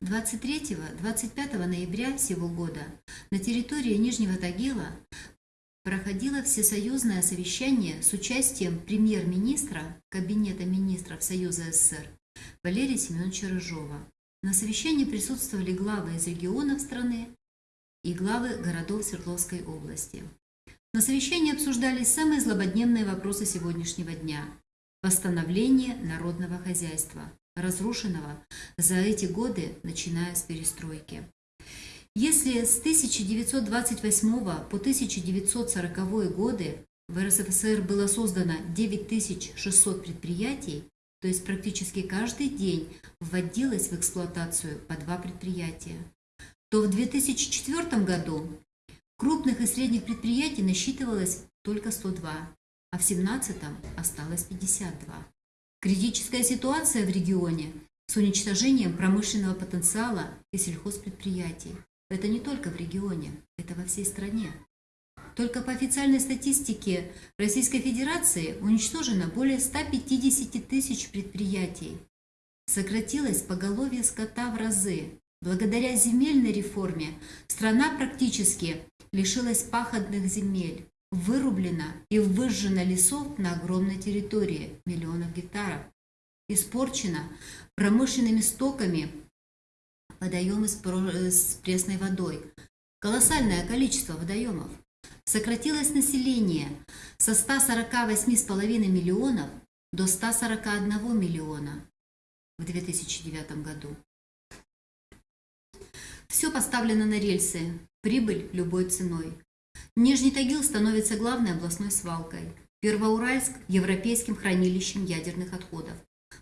23-25 ноября сего года на территории Нижнего Тагила проходило всесоюзное совещание с участием премьер-министра Кабинета министров Союза СССР Валерия Семеновича Рыжова. На совещании присутствовали главы из регионов страны и главы городов Свердловской области. На совещании обсуждались самые злободневные вопросы сегодняшнего дня – восстановление народного хозяйства, разрушенного за эти годы, начиная с перестройки. Если с 1928 по 1940 годы в РСФСР было создано 9600 предприятий, то есть практически каждый день вводилось в эксплуатацию по два предприятия, то в 2004 году крупных и средних предприятий насчитывалось только 102, а в 2017 осталось 52. Критическая ситуация в регионе с уничтожением промышленного потенциала и сельхозпредприятий. Это не только в регионе, это во всей стране. Только по официальной статистике Российской Федерации уничтожено более 150 тысяч предприятий. Сократилось поголовье скота в разы. Благодаря земельной реформе страна практически лишилась пахотных земель вырублено и выжжено лесов на огромной территории, миллионов гектаров, испорчено промышленными стоками водоемы с пресной водой. Колоссальное количество водоемов. Сократилось население со 148,5 миллионов до 141 миллиона в 2009 году. Все поставлено на рельсы, прибыль любой ценой. Нижний Тагил становится главной областной свалкой. Первоуральск – европейским хранилищем ядерных отходов.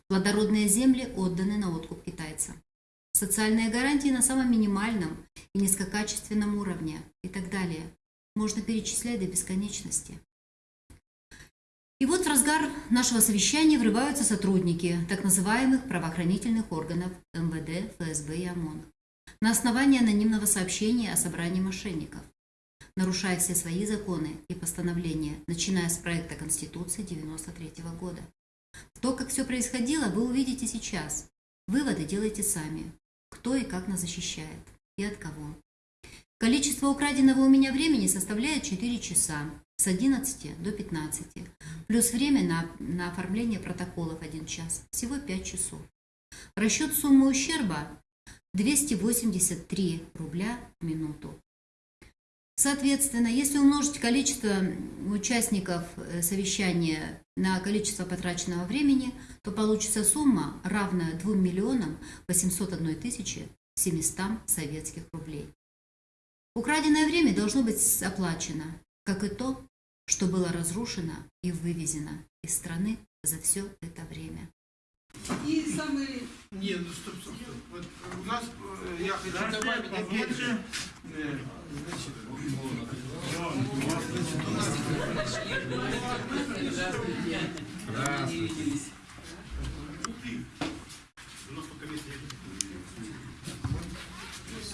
Плодородные земли отданы на откуп китайцам. Социальные гарантии на самом минимальном и низкокачественном уровне и так далее. Можно перечислять до бесконечности. И вот в разгар нашего совещания врываются сотрудники так называемых правоохранительных органов МВД, ФСБ и ОМОН на основании анонимного сообщения о собрании мошенников нарушая все свои законы и постановления, начиная с проекта Конституции 1993 года. То, как все происходило, вы увидите сейчас. Выводы делайте сами. Кто и как нас защищает. И от кого. Количество украденного у меня времени составляет 4 часа. С 11 до 15. Плюс время на, на оформление протоколов 1 час. Всего 5 часов. Расчет суммы ущерба 283 рубля в минуту. Соответственно, если умножить количество участников э, совещания на количество потраченного времени, то получится сумма, равная 2 миллионам 801 тысячи 700 советских рублей. Украденное время должно быть оплачено, как и то, что было разрушено и вывезено из страны за все это время. И самый... Не, ну стоп, стоп, стоп. Вот у нас, э, я хочу добавить опять же, э, значит,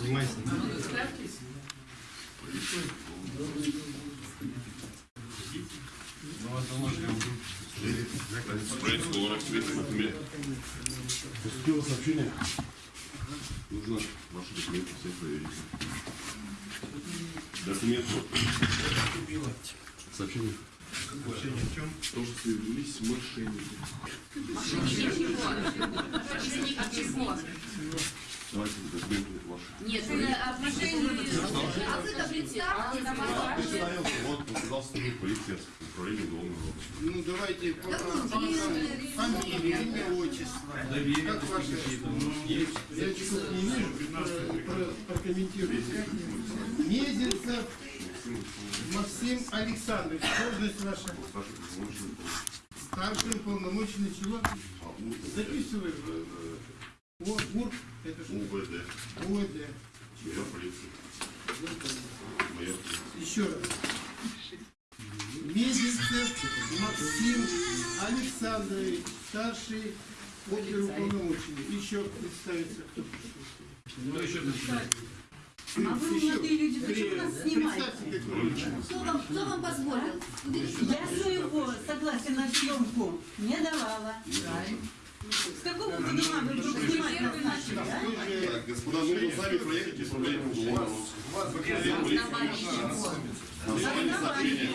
Снимайся. Ну, это можно. Поступило сообщение. Нужно ваши документы все проверить. Документы. Сообщение. Сообщение в чем? То, что явились мошенники. Давайте документы ваши. Нет, отношения... А вы-то представьте, Представился, вот, сотрудник полиции управления уголовного розыска. Ну, давайте по фамилия, имя, отчество. Как ваше? Я чего не вижу, про- прокомментируйте. Мезенцев Максим Александрович, должность ваша. Старший полномочный чего? Записывай в, в- О, ГУР, это что? УВД. ОВД. Майор полиции. Майор полиции. Еще раз. Мезенцев Максим Александрович, старший оперуполномоченный. Еще представится кто. Ну, еще А вы, молодые люди, зачем нас снимаете? Кто вам, кто вам позволил? Я своего согласия на съемку не давала. С какого года вы вдруг снимать? Так, господа, нужно сами проехать и управлять уголовного. Отдел полиции. На основании сообщения.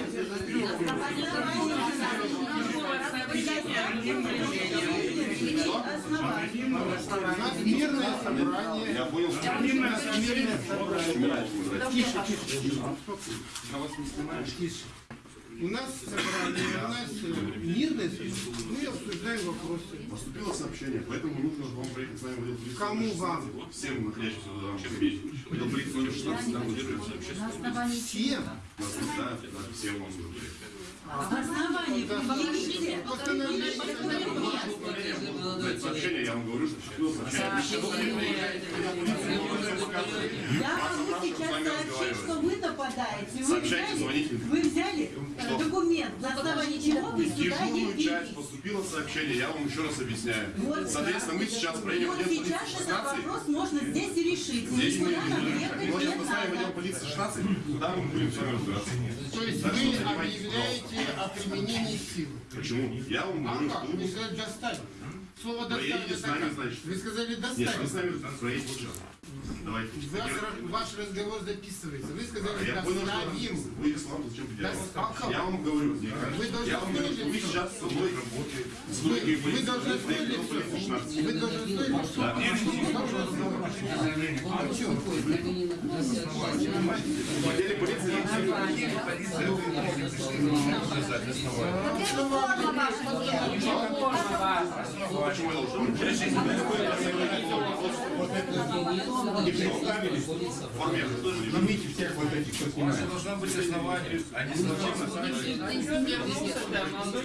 У нас мирное собрание. Я понял, что Мирное мирное собрание. Тише, У нас собрание, у нас э, мирное собрание. Мы обсуждаем вопросы. Поступило сообщение, поэтому нужно вам проехать с вами в отдел полиции. Кому вам? Всем находящимся в данном кабинете. Отдел полиции номер 16, там удерживает сообщение. На основании Всем. Да, да, всем вам нужно проехать. На основании сообщение, я вам говорю, что. Я могу сейчас сообщить, что вы нападаете. Вы взяли, вы взяли э, документ, на основании чего вы сюда дежурную часть поступило сообщение, я вам еще раз объясняю. Вот, Соответственно, мы сейчас проедем Вот сейчас этот 16. вопрос можно здесь и решить. Здесь мы ехать мы не сейчас поставим отдел полиции 16, туда мы будем с вами разбираться. То есть что вы объявляете о применении силы. Почему? Я вам А говорю, как? что Вы сказали доставить. Слово доставить. Вы сказали Нет, вы с доставить. нами проедете сейчас. Давайте. Ваш, ваш разговор записывается. Вы сказали Я понял, что вы ислам зачем. Да, а? Я вам говорю, Вы должны я вам говорю, что вы сейчас со мной с Вы, вы должны слышать. 16. Вы должны слышать. В отделе полиции Почему я должен? В форме я тоже не Снимите всех вот этих, кто снимает. Должно быть основание, а не случайно.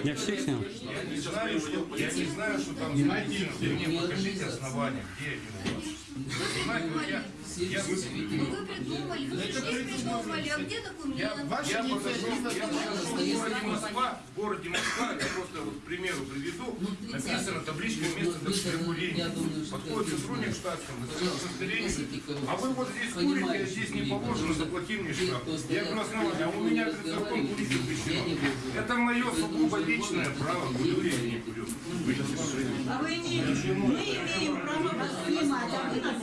Я всех снял. Я не знаю, что, не там. Вы мне покажите основания, где они у вас. Вот вы придумали, вы я, в городе Москва, я просто вот, примеру приведу, написано табличка место для. Подходит сотрудник удостоверение, а вы вот здесь курите, а здесь не положено, заплати мне штраф. Я говорю, основание, а у меня закон курить запрещено. Это мое сугубо личное право, курю я не курю. А вы имеете, мы имеем право вас снимать, а вы нас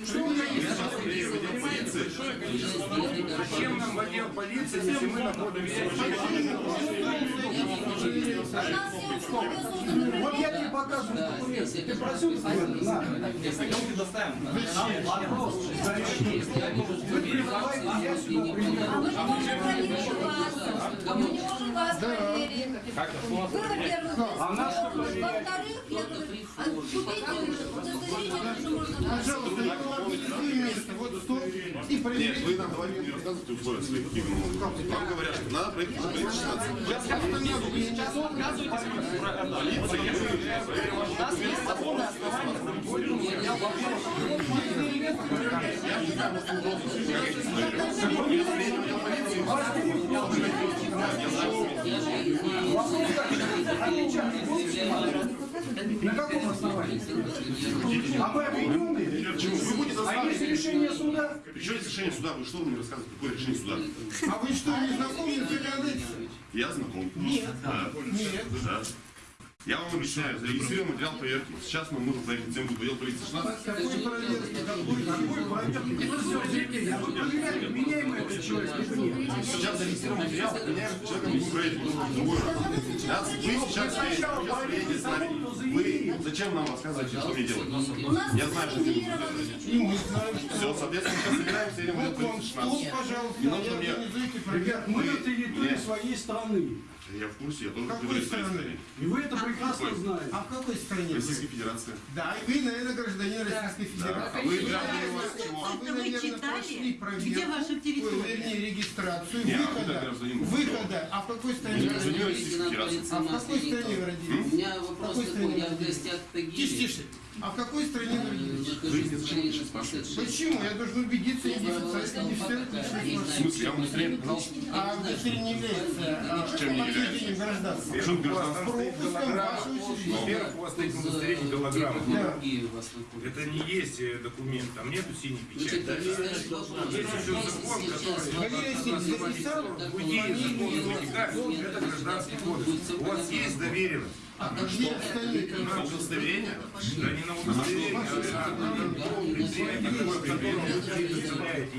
имеем право Зачем нам в отдел полиции, если мы находимся Вот я тебе показываю документы. Ты просил документы? На. Вопрос. Вы призываете, я сюда приехал. А мы не проверим вас. Мы не можем вас проверить. Вы, во-первых, во-вторых, я говорю, а Пожалуйста, я вам объясню место. Вот стоп. И Нет, проверяйте. вы нам давайте не рассказывайте условия вы могут. Вам говорят, что надо проехать в полиции 16. На каком основании? А вы обвиненные? Вы будете А есть решение суда? Причем есть решение суда? Вы что вы мне рассказываете? Какое решение суда? А вы что, не знакомы с законодательством? Я знаком. Нет. Да. Нет. Да. Я вам объясняю, зарегистрирован материал проверки. Сейчас нам нужно проехать всем в отдел полиции 16. Какой проверки? Какой? Проверки? Меняем этот человек. Сейчас зарегистрирован материал, меняем человека, мы проедем в другой раз. Вы сейчас приедете с нами. Вы зачем нам рассказываете, что мне делать? Я знаю, что мне что... Все, соответственно, сейчас собираемся, едем в отдел полиции стол, 16. пожалуйста, Не нужно мне- Ребят, мы на территории своей страны. Я в курсе, я тоже Какой говорю своей страны? стране. И вы это прекрасно знаете. А в какой стране? Российской Федерации. Да, и вы, наверное, гражданин Российской Федерации. А вы граждане у вас чего? А вы, наверное, читали? прошли проверку, Где ваша ой, территория? вернее, регистрацию, Не, а вы выхода, выхода. А в какой стране вы Гражданин родились? Российской Федерации. А в какой стране вы У родились? меня вопрос Какой такой, я стране в гостях в Тише, тише. А в какой стране лично спрашиваете? Почему? Я должен убедиться, не официально, не все. В смысле, я вам удостоверение показал? А не является Чем не является? гражданства. Что У вас там стоит Пропуском голограмма. вашего учреждения. Во-первых, у вас стоит удостоверение голограмма. Да. Это не есть э, документ, там нету синей печати. Есть еще закон, который... Валерий Васильевич записал Уйди из закона вытекает, это гражданский кодекс. У вас есть доверенность. Где остальные? На удостоверение? Да не на удостоверение,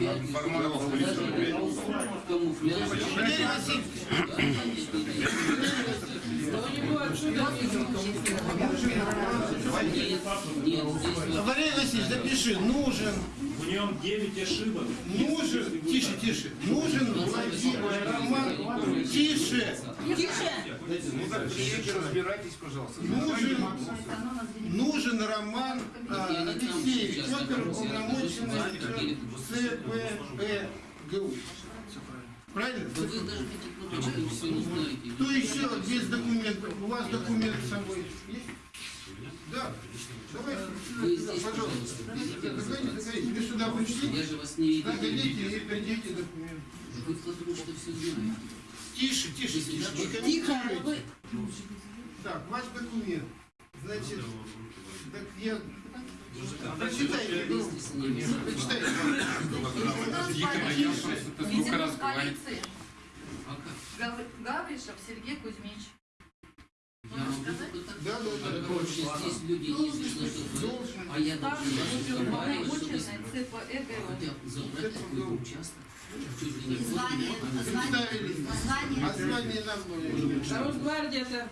а информацию. Валерий Васильевич, запиши, нужен, нем 9 ошибок. нужен, тише, тише, нужен Владимир Роман, тише, Ну приедете, разбирайтесь, пожалуйста. нужен, нужен Роман Алексеевич, оперуполномоченный ЦПЭГУ. Правильно? Вы даже. Кто еще без документов? У вас документы с собой есть? Да. Давайте Вы здесь, пожалуйста. заходите. Вы сюда пришли? Я же вас не Заходите и придите документы. Вы потому что все знаете. Тише, тише, тише. Не комментируйте. Так, ваш документ. Значит, так я... Прочитайте, ну, Вместе с ними. прочитайте. Полиции А Гавришев Сергей Кузьмич. Да, да, да. Короче, здесь люди единственное, что говорят, Должен. а я. Росгвардия-то,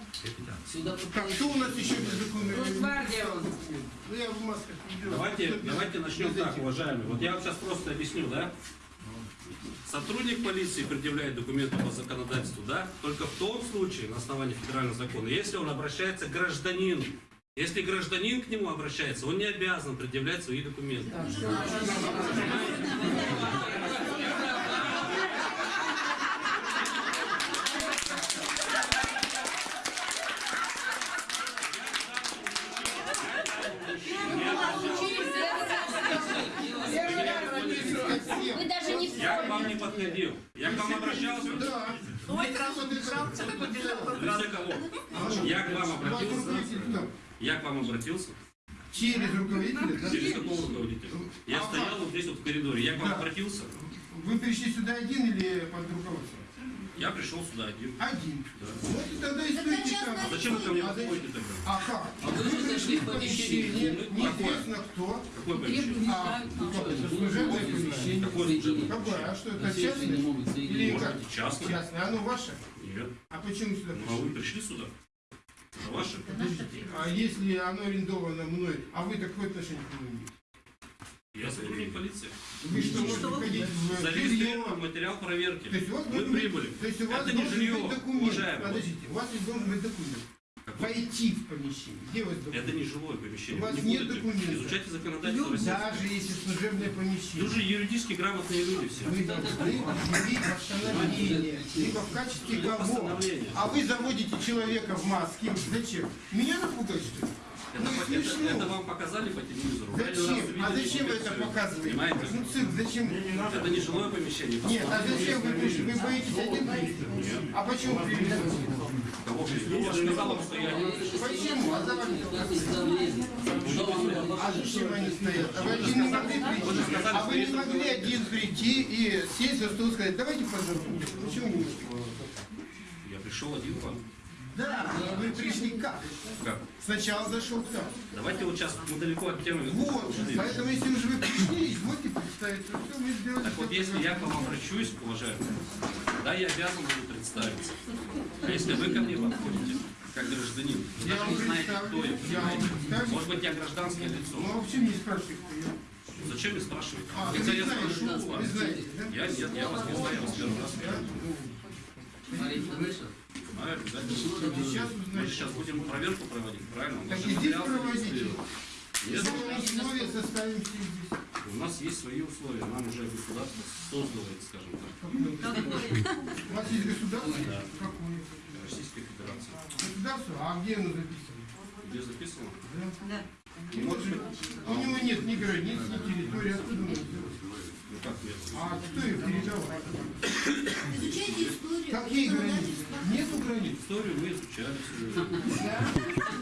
Сюда Так, попали. кто у нас еще без документов? Росгвардия. Ну, я в масках не делаю. Давайте, давайте начнем так, уважаемые. Вот я вам сейчас просто объясню, да? Сотрудник полиции предъявляет документы по законодательству, да, только в том случае, на основании федерального закона, если он обращается к гражданину. Если гражданин к нему обращается, он не обязан предъявлять свои документы. Вы даже не Я к вам не подходил. Я к вам обращался. Да. Для кого? Я к вам обратился. Я к вам обратился. Через руководителя? да? Через какого руководителя? Я стоял вот здесь вот в коридоре. Я к вам Да. обратился. Вы пришли сюда один или под руководством? Я пришел сюда один. Один. Да. Вот и тогда и стойте там. А зачем вы ко мне А подходите тогда? А как? А вы же зашли в помещение. неизвестно кто. Какое помещение? А, ну, служебное помещение. Какое служебное? Какое? А что, это частное? Или как? Частное? Частное. Оно ваше? Нет. А почему сюда Ну, а вы пришли? пришли сюда? Ваше? А если оно арендовано мной, а вы такое отношение к нему имеете? Я сотрудник полиции. Вы что, можете входить в жилье? Зарегистрирован материал То проверки. есть у вас Вы должен быть- прибыли. То есть у вас Это не должен жилье, быть документ. уважаемый. Подождите, у вас ведь должен быть документ. Войти в помещение. Где у вас документ? Это не жилое помещение. У вас Вы не нет документа. Изучайте законодательство. Даже если служебное помещение. Вы же юридически грамотные люди все. Вы должны объявить постановление. Либо в качестве кого? А вы заводите человека в маске. Зачем? Меня напугать, что ли? Это, это- это вам показали по телевизору. Зачем? А зачем вы это показываете? Понимаете? Ну, цирк, зачем? Это не жилое помещение. Нет, а зачем вы пришли? Вы боитесь один прийти? А почему? Кого? Я же сказал вам, что я не Почему? А за вами? А зачем они стоят? А вы не могли прийти? А вы не могли один прийти и сесть за стол и сказать, давайте поздороваемся. Почему не? Я пришел один к вам. Да, вы пришли как? Как? Сначала зашел кто? Давайте вот сейчас мы далеко от темы. Вот, поэтому если уже вы пришли, извольте представиться. Все, мы сделали. Так вот, если я к вам обращусь, уважаемый, да, я обязан буду представиться. А если вы ко мне подходите, как гражданин, вы Я даже не знаете, кто я, Я понимаете? Может быть, я гражданское лицо. Ну, почему не спрашиваете, кто я? Зачем мне спрашивать? А, вы Хотя я вы вас. знаете, да? Я, нет, я вас не знаю, я вас первый раз Да? вижу. Обязательно. Сейчас Мы будем проверку проводить, правильно? У нас Так и здесь проводите. зарегистрирован. Нет, Если мы условия составим все здесь. у нас есть свои условия, нам уже государство создало, это, скажем так, У вас есть государство? Да. Какое? Российской Федерации. Государство? А где оно записано? Где записано? Вот, у него нет ни границ, ни территории. Откуда он А кто их передавал? Изучайте историю. Какие границы? Нету границ. Историю мы изучали.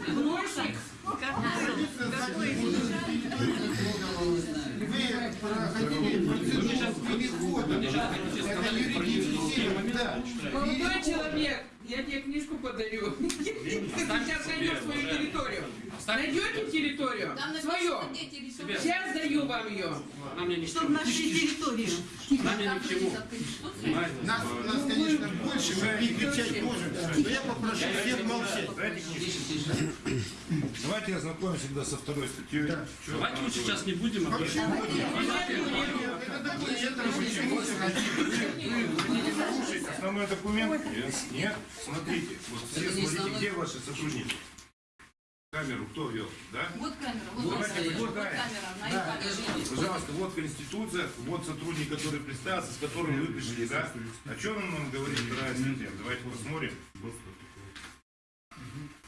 Гнойщик. Вы проходили процедуру перехода. Это юридический да. Молодой человек, я тебе книжку подарю. Ты сейчас найдешь свою территорию. Найдете территорию? Там Свою. Сейчас даю вам ее. Она мне ни к Чтобы чему. нашли территорию. Она мне ни к чему. Нас, нас, конечно, больше, мы и кричать можем. Но я попрошу всех молчать. Давайте ознакомимся тогда со второй статьей. Давайте мы сейчас не будем основной документ? Нет? Смотрите, вот все смотрите, где ваши сотрудники? Камеру кто вел, да? Вот камера, вот, вот, давайте вот камера, на экране. Пожалуйста, вот Конституция, вот сотрудник, который представился, с которым вы пришли, да? О чем он нам говорит вторая статья? Давайте посмотрим.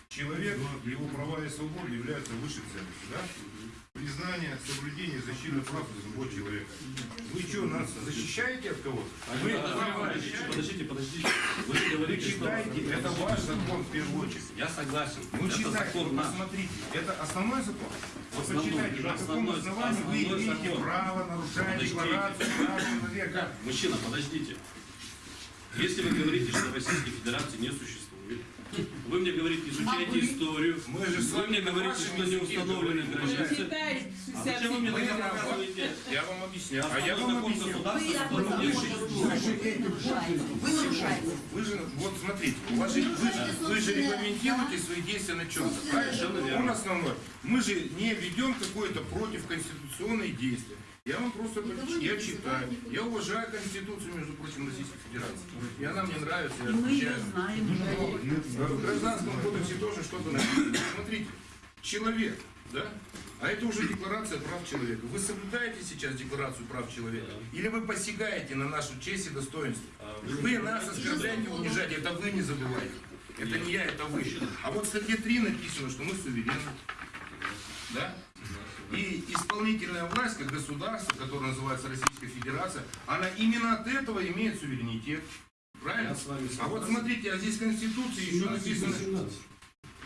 Человек, его права и свободы являются высшей ценностью, да? Признание, соблюдение, защита прав свобод человека. Вы что, нас защищаете от кого-то? Вы права защищаете? Подождите, подождите. Вы Вы говорите, что... читайте, это ваш закон в первую очередь. Я согласен. Ну это читайте, закон наш. посмотрите. Это основной закон? Вы Основной, почитайте, на каком основании вы имеете закон. право нарушать декларацию прав человека? Мужчина, подождите. Если вы говорите, что Российской Федерации не существует, вы мне говорите, изучайте историю, Мы же с вы мне говорите, что не установлены границы. А зачем вы мне 67 тогда показываете Я вам объясняю. А я основной вам объясню. Вы нарушаете. Вы же, вот смотрите, у вас же, вы, же- вы же регламентируете свои действия на чем-то, Совершенно правильно? верно. Он основной. Мы же не ведем какое-то против конституционные действия. Я вам просто почитаю, я читаю. Я уважаю Конституцию, между прочим, Российской Федерации. И она мне нравится, я отвечаю. Но В гражданском кодексе тоже что-то написано. Смотрите, человек, да? А это уже декларация прав человека. Вы соблюдаете сейчас декларацию прав человека? Или вы посягаете на нашу честь и достоинство? Вы нас оскорбляете, унижаете, это вы не забывайте. Это не я, это вы. А вот в статье 3 написано, что мы суверенны. Да? И исполнительная власть, как государство, которое называется Российская Федерация, она именно от этого имеет суверенитет. Правильно? А вот смотрите, а здесь в Конституции еще написано...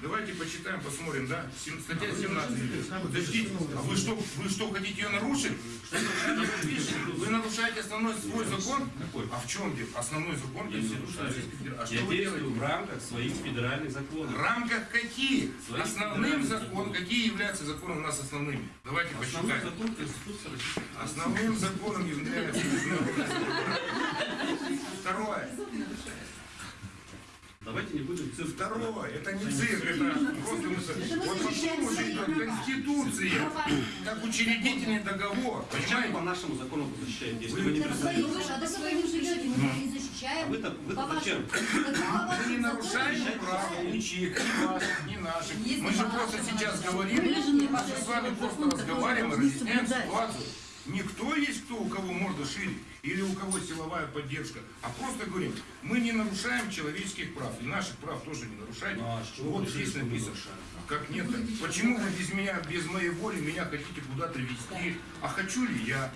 Давайте почитаем, посмотрим, да? Статья 17. Подождите, а вы что, вы что, хотите ее нарушить? Вы? Вы нарушаете основной свой закон? Какой? А в чем дело? Основной закон Федерации. А Я что вы действую делаете? в рамках своих федеральных В законов. рамках каких? Своих Основным федеральных закон, законов. какие являются законом у нас основными? Давайте Основной посчитаем. закон Конституции Российской Федерации. Основным законом является. Второе. Давайте не будем цирк. Второе. Это не цирк, это просто мысль. Вот потом уже идет Конституция, как учредительный договор. Почему по нашему закону вы защищаете, если вы не вы же своим живете, мы не защищаем. А вы-то- вы-то По зачем? Мы не законам нарушаем прав ничьих, ни ваших, ни наших. Мы же просто сейчас говорим, мы же с вами просто разговариваем и разъясняем ситуацию. Никто есть кто, у кого морда шире, или у кого силовая поддержка, а просто говорим, мы не нарушаем человеческих прав, и наших прав тоже не нарушаете. Ну, а вот здесь написано. нарушаем? Как нет -то? Почему вы без меня, без моей воли меня хотите куда-то вести? А хочу ли я?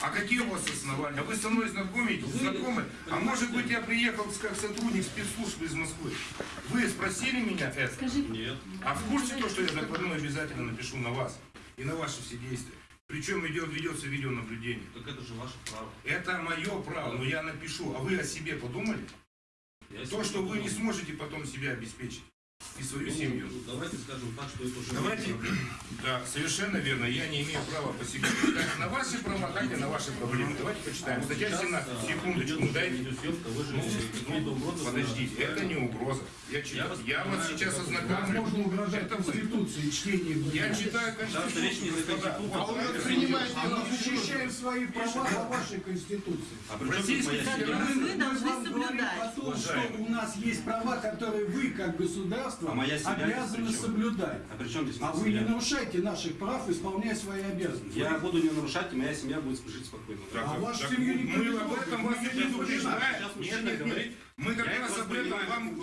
А какие у вас основания? Вы со мной знакомитесь, знакомы? А может быть я приехал как сотрудник спецслужб из Москвы? Вы спросили меня это? Нет. А в курсе то, что я докладную обязательно напишу на вас и на ваши все действия? Причем идет, ведется видеонаблюдение. Так это же ваше право. Это мое право, но я напишу. А вы о себе подумали? Я То, что вы не сможете потом себя обеспечить и свою семью. Ну, Давайте скажем так, что это уже... Давайте, да, совершенно верно, я не имею права по себе как на ваши права, так и на ваши проблемы. Давайте почитаем. Статья 17, секундочку, ну дайте. Ну, угрозы... Подождите, это не угроза. Я, читаю. вас я вас сейчас ознакомлю. Можно угрожать Это. Конституции, чтение. Я читаю Конституцию. А он принимает, мы защищаем свои права по вашей Конституции. А Российской? Федерации Вы должны вам говорим соблюдать. о том, что у нас есть права, которые вы, как государство, А моя обязаны соблюдать. А при чем здесь А вы не нарушайте наших прав, исполняя свои обязанности. Я буду не нарушать, и моя семья будет жить спокойно. Так, А вашу так семью никто мы не об этом вас не не предупреждаем. Сейчас Нет, мужчина нет, нет. говорит, Мы как я раз об этом вам...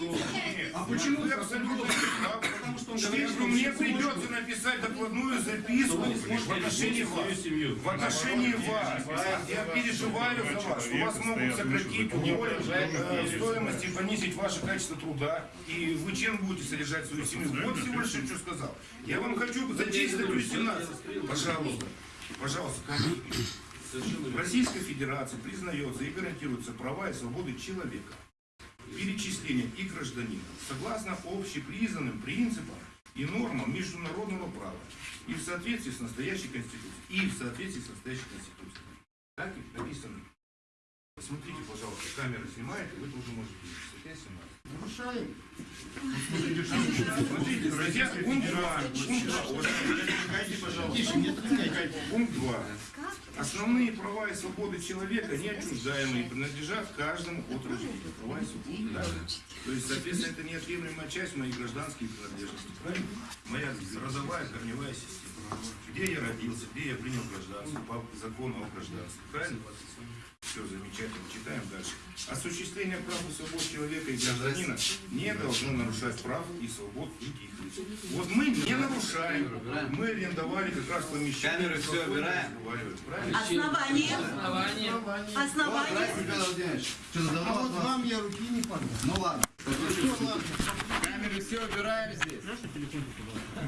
А почему абсолютно правы. Потому что что мне придется написать докладную записку в отношении вас. В отношении вас. Я переживаю за вас, что вас могут сократить, уволить э, стоимость и понизить ваше качество труда. И вы чем будете содержать свою семью? Вот всего лишь я что сказал. Я вам хочу зачесть статью 17. Пожалуйста. Пожалуйста, Российской Федерации признается и гарантируются права и свободы человека, перечисления и гражданина, согласно общепризнанным принципам и нормам международного права и в соответствии с настоящей Конституцией. И в соответствии с настоящей Конституцией. Так и написано. Посмотрите, пожалуйста, камера снимает, и вы тоже можете видеть. Статья 17. Нарушаем. Смотрите, статья пункт 2. Пункт 2. Уважаемые, Тише, не отвлекайте. Пункт 2. Основные права и свободы человека, неотчуждаемые, принадлежат каждому от рождения. Права и свободы. да? То есть, соответственно, это неотъемлемая часть моей гражданской принадлежности. Правильно? Моя родовая, корневая система. Где я родился, где я принял гражданство по закону о гражданстве. Правильно? Все замечательно. Читаем дальше. Осуществление прав и свобод человека и гражданина не должно нарушать прав и свобод других. Вот мы не нарушаем. Мы арендовали как раз помещение. Камеры все убираем. Основание. Основание. Основание. А вот вам я руки не подам. Ну ладно. Ну ладно. Камеры все убираем здесь.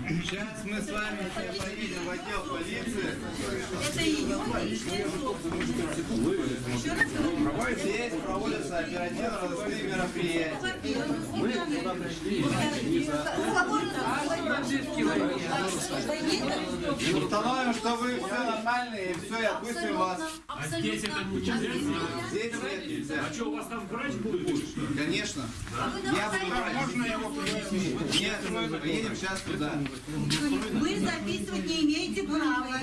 Сейчас мы с вами все поедем в отдел полиции. Это ее. Здесь проводятся оперативно-розыскные мероприятия. Мы туда пришли. Установим, что вы все нормально и все, и отпустим вас. А здесь это нельзя? Здесь нет, нельзя. А что, у вас там врач будет? Конечно. Я буду врач. Можно его принести? Нет, мы едем сейчас туда. Вы записывать не имеете права.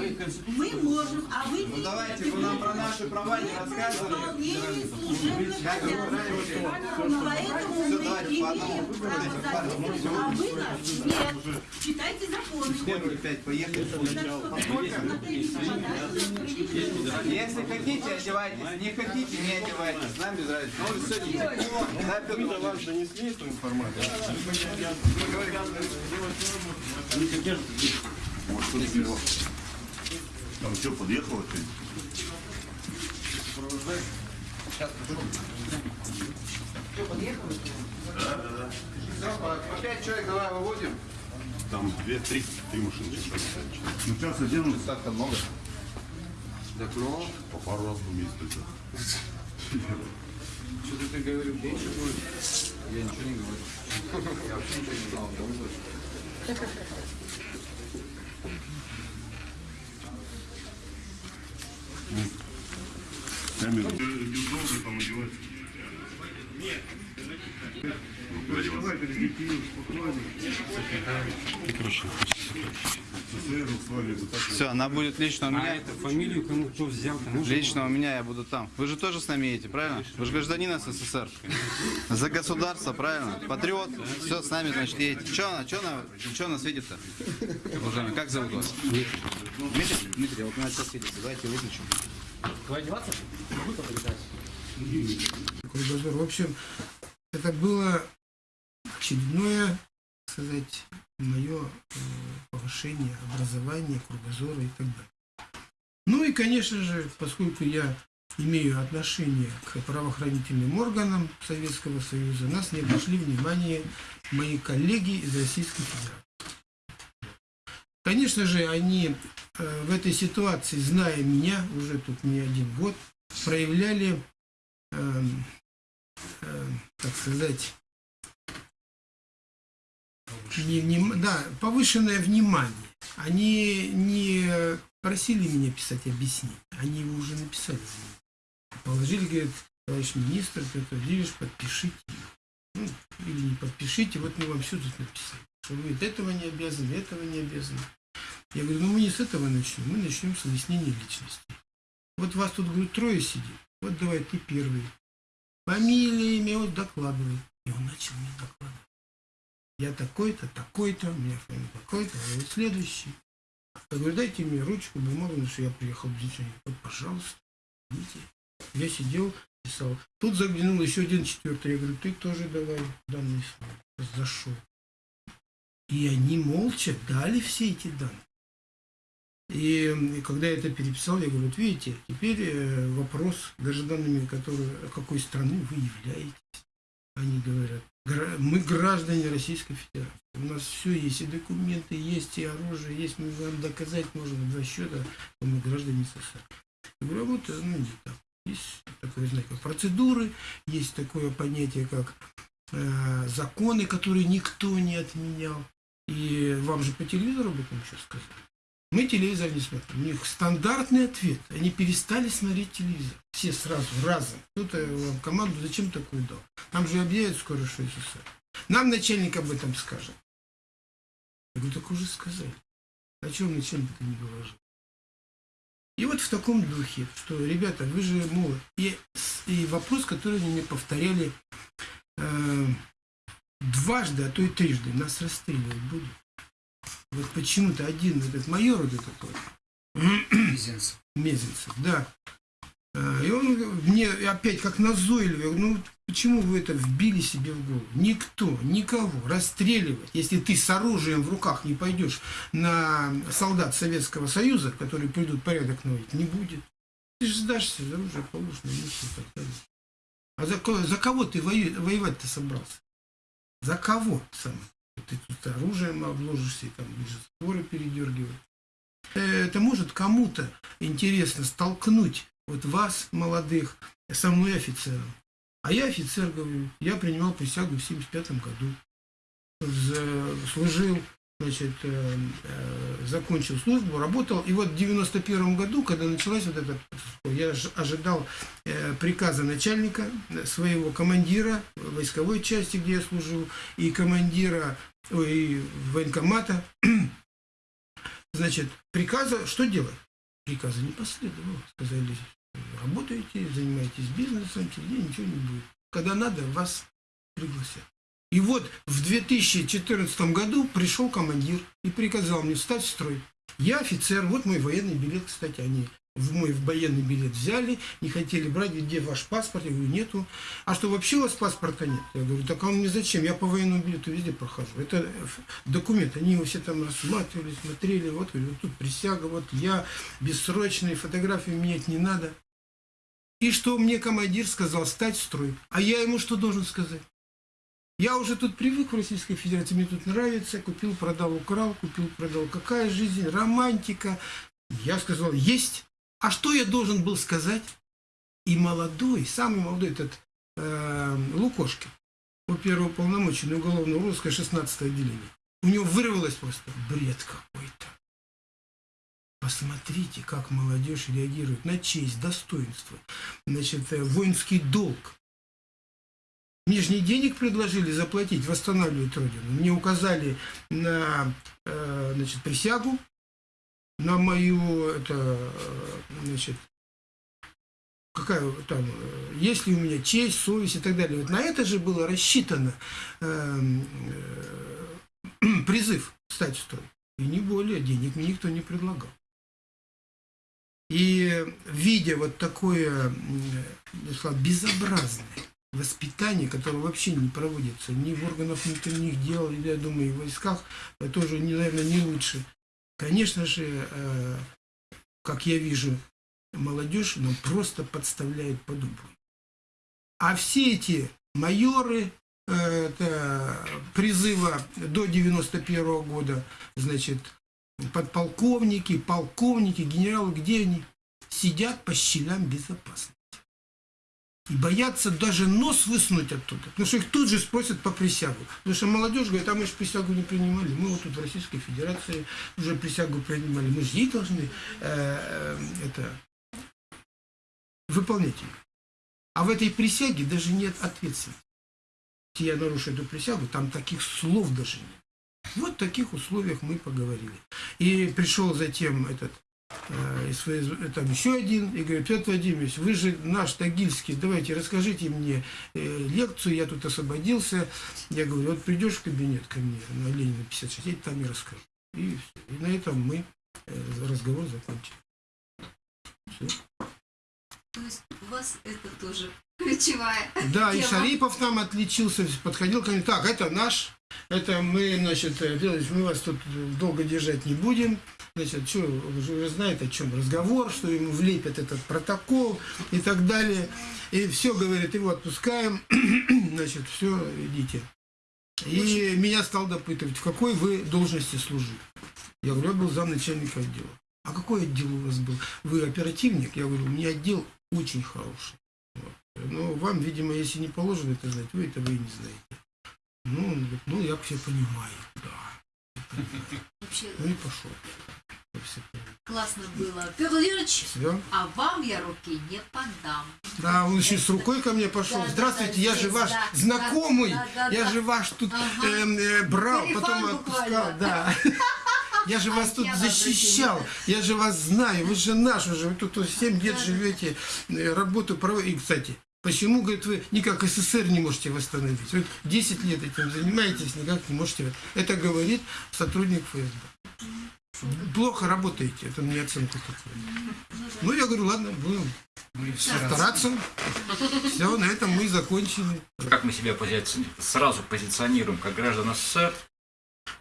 Мы можем, а вы Ну давайте, вы нам про наши права не рассказывали. Исполнение служебных вы обязанностей. Поэтому мы имеем право записывать, а вы нас нет. Читайте законы. Сколько опять поехали? Если хотите, одевайтесь. Не хотите, не одевайтесь. Нам без разницы. Ну, сегодня. Да, Петр Вам донесли эту информацию? Там что, подъехало ты? Все, по по пять человек давай выводим. Там две, три, три машины. Ну сейчас одену. Так-то много. Так, ну, По пару раз в месяц что-то ты говорил, меньше будет. Я ничего не говорю. Я вообще ничего не знал. Камеру. Долго там одевать. Нет. Все, она будет лично у меня. это фамилию кому кто взял, кому Лично у меня я буду там. Вы же тоже с нами едете, правильно? Вы же гражданин СССР. За государство, правильно? Патриот. Все, с нами, значит, едете. Че она, че она, че она светит-то? Уважаемый, как зовут вас? Дмитрий. Дмитрий, вот у нас сейчас светится. Давайте выключим. Такой дозор. В общем, это было очередное, сказать, мое э, повышение образования, кругозора и так далее. Ну и, конечно же, поскольку я имею отношение к правоохранительным органам Советского Союза, нас не обошли внимание мои коллеги из Российской Федерации. Конечно же, они э, в этой ситуации, зная меня, уже тут не один год, проявляли эм, э, так сказать, не вним- да, повышенное внимание. Они не просили меня писать объяснение, они его уже написали. Положили, говорят, товарищ министр, Петр Владимирович, подпишите. Ну, или не подпишите, вот мы вам все тут написали. Что вы этого не обязаны, этого не обязаны. Я говорю, ну мы не с этого начнем, мы начнем с объяснения личности. Вот вас тут, говорю, трое сидит. Вот давай ты первый. Фамилия, имя, вот докладывай. И он начал мне докладывать. Я такой-то, такой-то, у меня фамилия такой-то, а вот следующий. Я говорю, дайте мне ручку, бумагу, что я приехал в движение. Вот, пожалуйста, видите. Я сидел, писал. Тут заглянул еще один четвертый. Я говорю, ты тоже давай данные слова. Зашел. И они молча дали все эти данные. И м, когда я это переписал, я говорю, вот видите, теперь э, вопрос гражданами, которые, какой страны вы являетесь. Они говорят, «Гра- мы граждане Российской Федерации. У нас все есть, и документы есть, и оружие есть, мы вам доказать можем два счета, что мы граждане СССР. Я а э, ну, так. Есть такое, знаете, как процедуры, есть такое понятие, как э, законы, которые никто не отменял. И вам же по телевизору об этом еще сказали. Мы телевизор не смотрим. У них стандартный ответ. Они перестали смотреть телевизор. Все сразу, разом. Кто-то вам команду зачем такую дал? Нам же объявят скоро, что СССР. Нам начальник об этом скажет. Я говорю, так уже сказали. А чего начальник это не доложил? И вот в таком духе, что, ребята, вы же молод. И, и вопрос, который они мне повторяли э, дважды, а то и трижды, нас расстреливать будут. Вот почему-то один этот майор вот этот вот, Мизинцев. Мезенцев, да. А, И он мне опять как назойливый, ну почему вы это вбили себе в голову? Никто, никого расстреливать, если ты с оружием в руках не пойдешь на солдат Советского Союза, которые придут порядок наводить, не будет. Ты же сдашься, за оружие далее. А за, за кого ты воевать-то собрался? За кого сам? Ты тут оружием обложишься и там будешь споры передергивать. Э, Это может кому-то интересно столкнуть вот вас, молодых, со мной офицером. А я офицер, говорю, я принимал присягу в 75 году. Служил, значит, э, э, закончил службу, работал. И вот в 91 году, когда началась вот эта, я ожидал приказа начальника, своего командира войсковой части, где я служил, и командира и военкомата. Значит, приказа, что делать? Приказа не последовало. Сказали, работаете, занимаетесь бизнесом, тебе ничего не будет. Когда надо, вас пригласят. И вот в 2014 году пришел командир и приказал мне встать в строй. Я офицер, вот мой военный билет, кстати, они мой военный билет взяли, не хотели брать, где ваш паспорт? Я говорю, нету. А что, вообще у вас паспорта нет? Я говорю, так а он мне зачем? Я по военному билету везде прохожу. Это документ, они его все там рассматривали, смотрели, вот, говорю, вот тут присяга, вот я, бессрочные фотографии менять не надо. И что мне командир сказал, стать в строй. А я ему что должен сказать? Я уже тут привык в Российской Федерации, мне тут нравится, купил, продал, украл, купил, продал. Какая жизнь, романтика. Я сказал, есть. А что я должен был сказать? И молодой, самый молодой этот э, Лукошкин, по первого полномочия уголовного розыска 16 отделения. У него вырвалось просто бред какой-то. Посмотрите, как молодежь реагирует на честь, достоинство, значит, э, воинский долг. Мне же не денег предложили заплатить, восстанавливать Родину. Мне указали на э, значит, присягу, на мою, это, значит, какая там, есть ли у меня честь, совесть и так далее. Вот на это же было рассчитано э, э, призыв стать в строй. И не более, денег мне никто не предлагал. И видя вот такое, я безобразное воспитание, которое вообще не проводится ни в органах внутренних дел, я думаю, и в войсках, тоже, наверное, не лучше. Конечно же, э, как я вижу, молодежь нам просто подставляет под дубу. А все эти майоры э, это призыва до 91 года, значит, подполковники, полковники, генералы, где они? Сидят по щелям безопасности. И боятся даже нос высунуть оттуда. Потому что их тут же спросят по присягу. Потому что молодежь говорит, а мы же присягу не принимали. Мы вот тут в Российской Федерации уже присягу принимали. Мы же ей должны э, э, это, выполнять ее. А в этой присяге даже нет ответственности. Я нарушу эту присягу, там таких слов даже нет. Вот в таких условиях мы поговорили. И пришел затем этот там еще один, и говорит, Петр Владимирович, вы же наш Тагильский, давайте расскажите мне э, лекцию, я тут освободился. Я говорю, вот придешь в кабинет ко мне на Ленина 56, я там и расскажу. И, и на этом мы э, разговор закончили. Всё. То есть у вас это тоже ключевая Да, и тема. Шарипов там отличился, подходил ко мне, так, это наш Это мы, значит, э, мы вас тут долго держать не будем. Значит, что, уже знаете, о чем разговор, что ему влепят этот протокол и так далее. И все, говорит, его отпускаем, значит, все, идите. И меня стал допытывать, в какой вы должности служили. Я говорю, я был замначальника отдела. А какой отдел у вас был? Вы оперативник? Я говорю, у меня отдел очень хороший. Вот. Но вам, видимо, если не положено это знать, вы этого и не знаете. Ну, он говорит, ну, я все понимаю, да. Вообще Ну и пошел. классно было. Петр Владимирович, а вам я руки не подам. Да, он еще с рукой ко мне пошел. Да, Здравствуйте, да, я же ваш да, знакомый. да, да, я да. же ваш тут Ага. эм, э, брал, потом буквально. отпускал. Да. Я же вас тут защищал, я же вас знаю, вы же наш уже, вы тут 7 лет живете, э, работу проводите. И, кстати, почему, говорит, вы никак СССР не можете восстановить? Вы 10 лет этим занимаетесь, никак не можете. Это говорит сотрудник ФСБ. Плохо работаете, это мне оценка такая. Ну, я говорю, ладно, будем стараться. Все, на этом мы и закончили. Как мы себя пози- сразу позиционируем как граждан СССР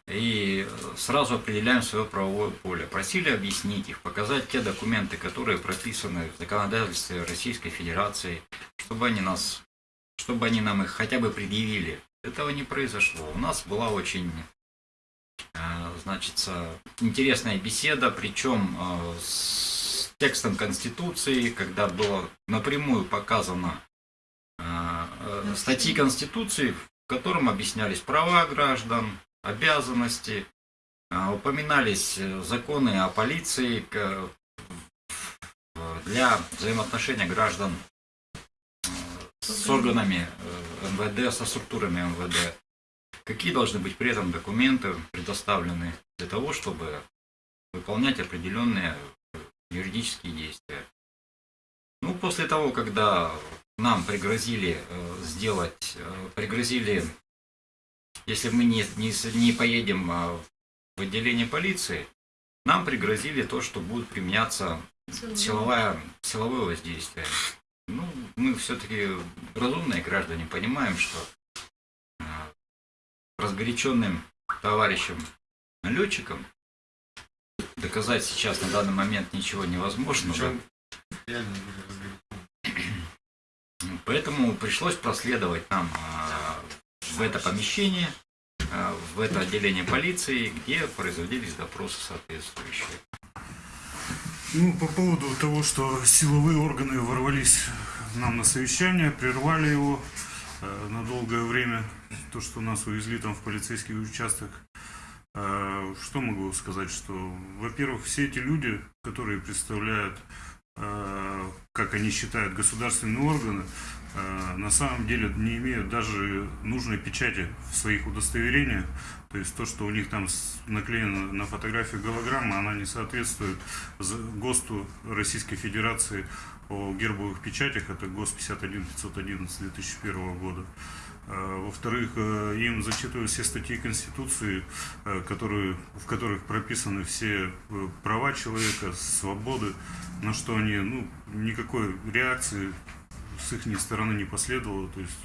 и сразу определяем свое правовое поле. Просили объяснить их, показать те документы, которые прописаны в законодательстве Российской Федерации, чтобы они нас, чтобы они нам их хотя бы предъявили. Этого не произошло. У нас была очень э, значит, интересная беседа, причем э, с текстом Конституции, когда было напрямую показано э, э, статьи Конституции, в котором объяснялись права граждан, обязанности, э, упоминались э, законы о полиции в- для взаимоотношения граждан э, с органами э, МВД, со структурами МВД. Какие должны быть при этом документы предоставлены для того, чтобы выполнять определенные э, юридические действия. Ну, после того, когда нам пригрозили э, сделать, э, пригрозили, если мы не, не, не поедем э, в отделение полиции, нам пригрозили то, что будет применяться силовая, силовое воздействие. Ну, мы все-таки разумные граждане понимаем, что э, разгоряченным товарищам налетчикам доказать сейчас на данный момент ничего невозможно. да. Поэтому пришлось проследовать нам а, в это помещение, а, в это отделение полиции, где производились допросы соответствующие. Ну, по поводу того, что силовые органы ворвались нам на совещание, прервали его э, на долгое время, то, что нас увезли там в полицейский участок. Э, что могу сказать, что, во-первых, все эти люди, которые представляют, э, как они считают, государственные органы, на самом деле не имеют даже нужной печати в своих удостоверениях. То есть то, что у них там наклеено на фотографию голограмма, она не соответствует ГОСТу Российской Федерации о гербовых печатях, это ГОСТ 51 511 2001 года. Э, Во-вторых, э, им зачитывают все статьи Конституции, э, которые, в которых прописаны все э, права человека, свободы, на что они, ну, никакой реакции с их стороны не последовало. То есть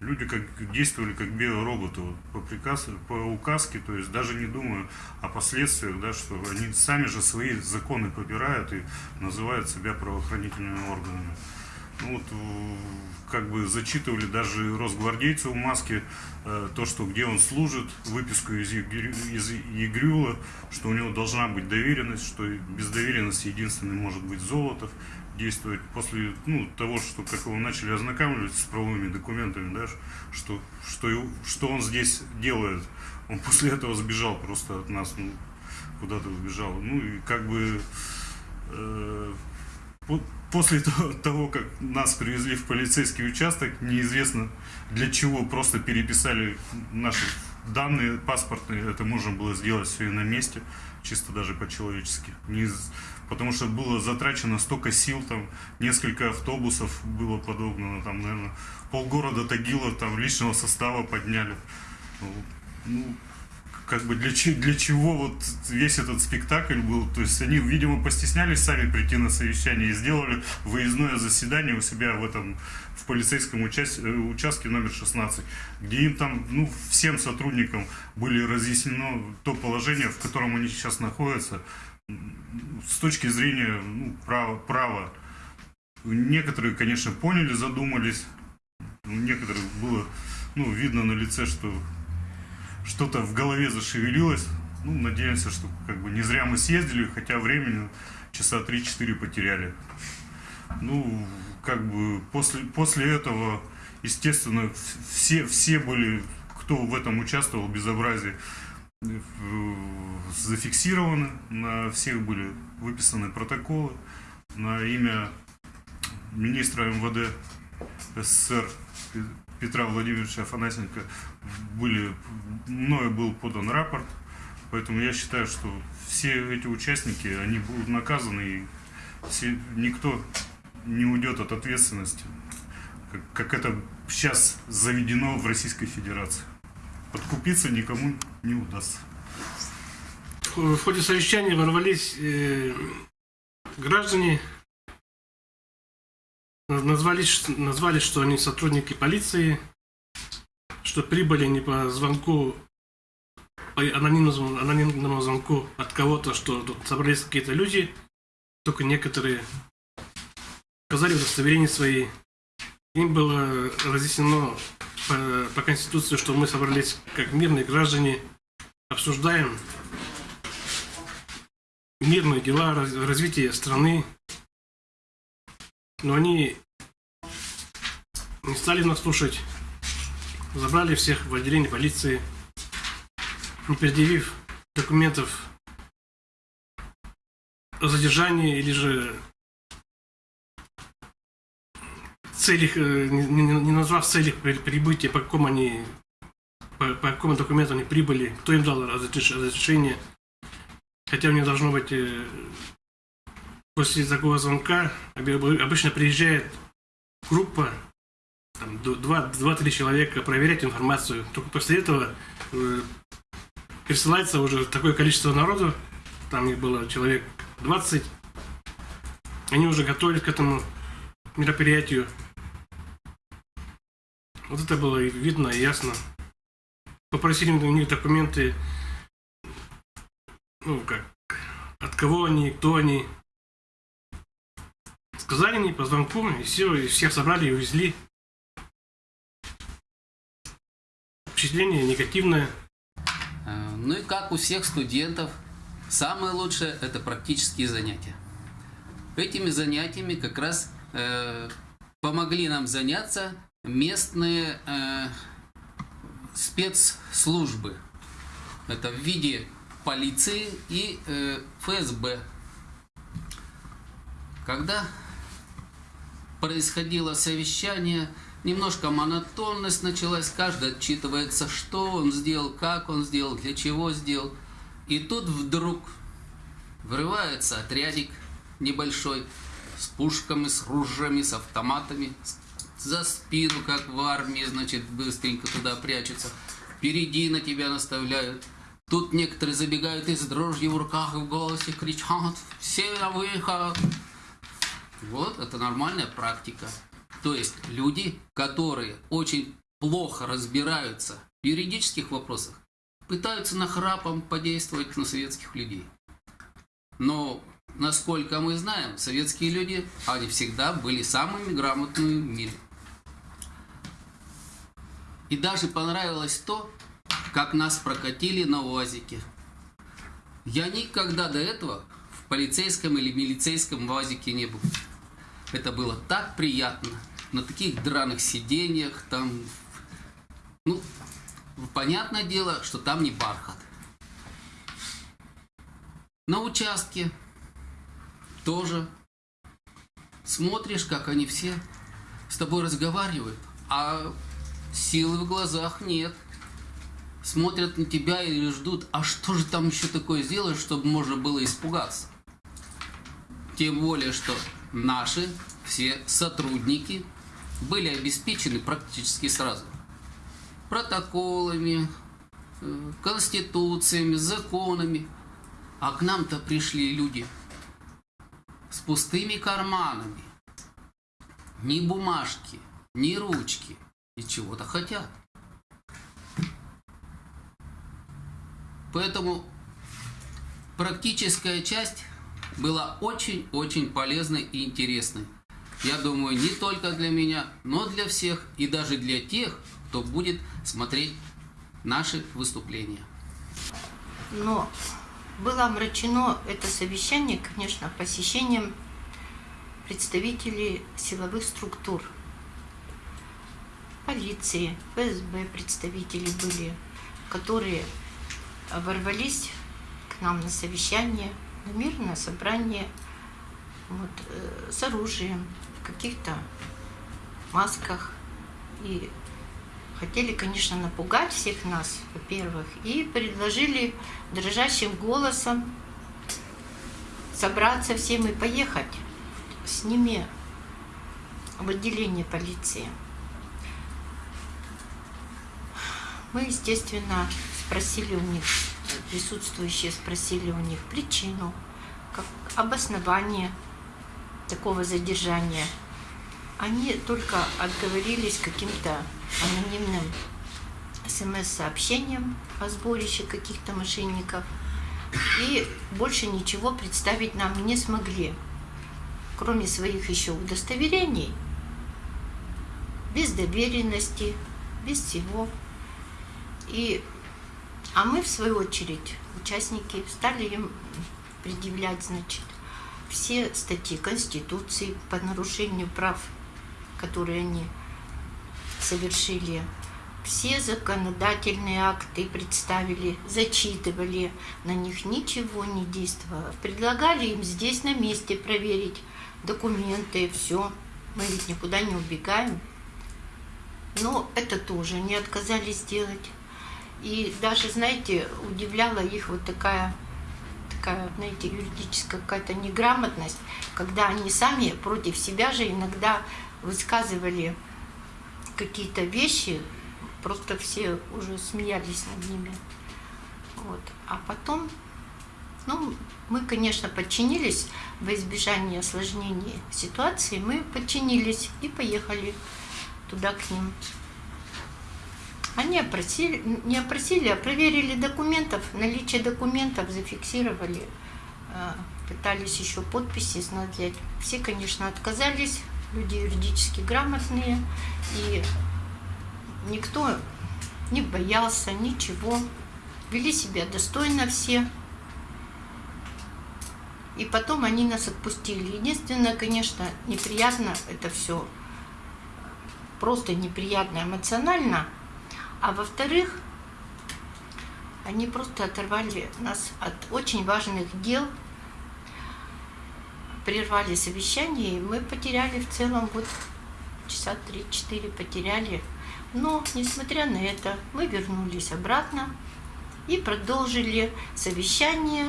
люди как действовали как биороботы вот, по приказу, по указке, то есть даже не думая о последствиях, да, что они сами же свои законы попирают и называют себя правоохранительными органами. Ну, вот, как бы зачитывали даже росгвардейцу в маске э, то, что где он служит, выписку из, ЕГРЮ ЕГРЮЛа, что у него должна быть доверенность, что без доверенности единственный может быть Золотов действовать после ну, того, что как его начали ознакомливать с правовыми документами, да, что, что, что он здесь делает. Он после этого сбежал просто от нас, ну, куда-то сбежал. Ну и как бы э, по- после того, как нас привезли в полицейский участок, неизвестно для чего, просто переписали наши данные паспортные, это можно было сделать все и на месте, чисто даже по-человечески. Не Потому что было затрачено столько сил, там несколько автобусов было подогнано, там, наверное, полгорода Тагила там личного состава подняли. Ну, как как бы для, для чего вот весь этот спектакль был. То есть они, видимо, постеснялись сами прийти на совещание и сделали выездное заседание у себя в этом в полицейском учас- э, участке номер 16, где им там, ну, всем сотрудникам были разъяснено то положение, в котором они сейчас находятся, с точки зрения ну, права, права. Некоторые, конечно, поняли, задумались. У некоторых было ну, видно на лице, что что-то в голове зашевелилось. Ну, надеемся, что как бы не зря мы съездили, хотя времени часа 3-4 потеряли. Ну, как бы после, после этого, естественно, все, все были, кто в этом участвовал, безобразие, зафиксированы, на всех были выписаны протоколы на имя министра МВД СССР Петра Владимировича Афанасенко были, мною был подан рапорт, поэтому я считаю, что все эти участники, они будут наказаны, и все, никто не уйдет от ответственности, как, как это сейчас заведено в Российской Федерации. Подкупиться никому не удастся. В ходе совещания ворвались э, граждане, назвались, назвали, что они сотрудники полиции, что прибыли не по звонку, по анонимному, анонимному звонку от кого-то, что тут собрались какие-то люди, только некоторые показали удостоверения свои. Им было разъяснено по, по Конституции, что мы собрались как мирные граждане, обсуждаем мирные дела, раз- развитие страны. Но они не стали нас слушать. Забрали всех в отделение полиции, не предъявив документов о задержании или же целях, э, не, не- назвав целях при- прибытия, по какому они по, по какому документу они прибыли, кто им дал разреш- разрешение. Хотя у них должно быть э, после такого звонка обычно приезжает группа, там, д- два- два-три человека проверять информацию. Только после этого э, присылается уже такое количество народу, там их было человек 20, они уже готовились к этому мероприятию. Вот это было видно и ясно. Попросили у них документы, ну как, от кого они, кто они. Сказали мне по звонку, и все, и всех собрали и увезли. Впечатление негативное. Э, Ну и как у всех студентов, самое лучшее – это практические занятия. Этими занятиями как раз э, помогли нам заняться местные э, спецслужбы. Это в виде полиции и э, ФСБ. Когда происходило совещание, немножко монотонность началась, каждый отчитывается, что он сделал, как он сделал, для чего сделал. И тут вдруг врывается отрядик небольшой с пушками, с ружьями, с автоматами, с- за спину, как в армии, значит, быстренько туда прячутся. Впереди на тебя наставляют. Тут некоторые забегают и с дрожью в руках и в голосе кричат «Все на выход!» Вот, это нормальная практика. То есть люди, которые очень плохо разбираются в юридических вопросах, пытаются нахрапом подействовать на советских людей. Но, насколько мы знаем, советские люди, они всегда были самыми грамотными в мире. И даже понравилось то, как нас прокатили на УАЗике. Я никогда до этого в полицейском или милицейском УАЗике не был. Это было так приятно. На таких драных сиденьях, там... Ну, понятное дело, что там не бархат. На участке тоже смотришь, как они все с тобой разговаривают, а силы в глазах нет. Смотрят на тебя и ждут, а что же там еще такое сделаешь, чтобы можно было испугаться? Тем более, что наши все сотрудники были обеспечены практически сразу. Протоколами, э, конституциями, законами. А к нам-то пришли люди с пустыми карманами. Ни бумажки, ни ручки. И чего-то хотят. Поэтому практическая часть была очень-очень полезной и интересной. Я думаю, не только для меня, но для всех и даже для тех, кто будет смотреть наши выступления. Но было омрачено это совещание, конечно, посещением представителей силовых структур. Полиции, ФСБ представители были, которые ворвались к нам на совещание, на мирное собрание вот, э, с оружием, в каких-то масках. И хотели, конечно, напугать всех нас, во-первых, и предложили дрожащим голосом собраться всем и поехать с ними в отделение полиции. Мы, естественно, спросили у них, присутствующие спросили у них причину, как обоснование такого задержания. Они только отговорились каким-то анонимным смс-сообщением о сборище каких-то мошенников. И больше ничего представить нам не смогли, кроме своих еще удостоверений, без доверенности, без всего. И, а мы, в свою очередь, участники, стали им предъявлять, значит, все статьи Конституции по нарушению прав, которые они совершили, все законодательные акты представили, зачитывали, на них ничего не действовало. Предлагали им здесь на месте проверить документы, все. Мы ведь никуда не убегаем. Но это тоже не отказались сделать. И даже, знаете, удивляла их вот такая, такая, знаете, юридическая какая-то неграмотность, когда они сами против себя же иногда высказывали какие-то вещи, просто все уже смеялись над ними. Вот. А потом, ну, мы, конечно, подчинились во избежание осложнений ситуации, мы подчинились и поехали туда к ним. Они опросили, не опросили, а проверили документов, наличие документов зафиксировали, э, пытались еще подписи снять. Все, конечно, отказались, люди юридически грамотные, и никто не боялся ничего, вели себя достойно все. И потом они нас отпустили. Единственное, конечно, неприятно это все, просто неприятно эмоционально – а во-вторых, они просто оторвали нас от очень важных дел, прервали совещание, и мы потеряли в целом вот часа три-четыре потеряли. Но, несмотря на это, мы вернулись обратно и продолжили совещание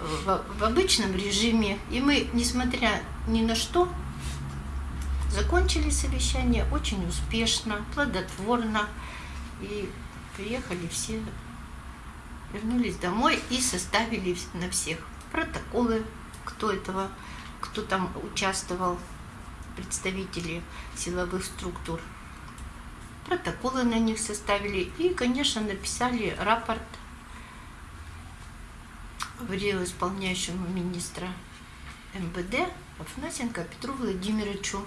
в, в обычном режиме. И мы, несмотря ни на что, закончили совещание очень успешно, плодотворно. И приехали все, вернулись домой и составили на всех протоколы, кто этого, кто там участвовал, представители силовых структур. Протоколы на них составили и, конечно, написали рапорт в исполняющему министра МВД Афанасенко Петру Владимировичу.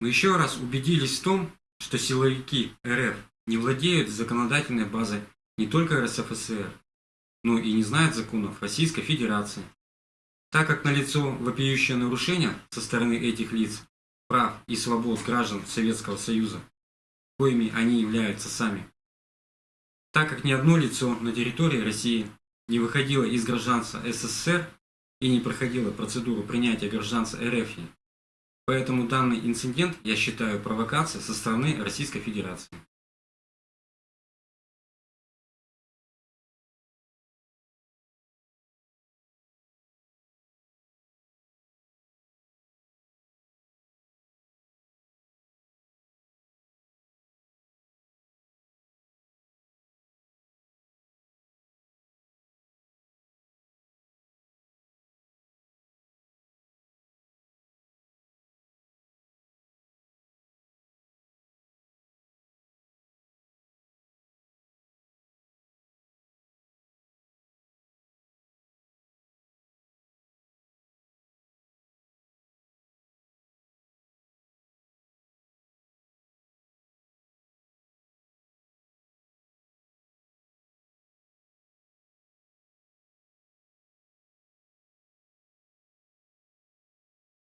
Мы еще раз убедились в том, что силовики РФ не владеют законодательной базой не только РСФСР, но и не знают законов Российской Федерации. Так как налицо вопиющее нарушение со стороны этих лиц прав и свобод граждан Советского Союза, коими они являются сами. Так как ни одно лицо на территории России не выходило из гражданства СССР и не проходило процедуру принятия гражданства РФ, Поэтому данный инцидент я считаю провокацией со стороны Российской Федерации.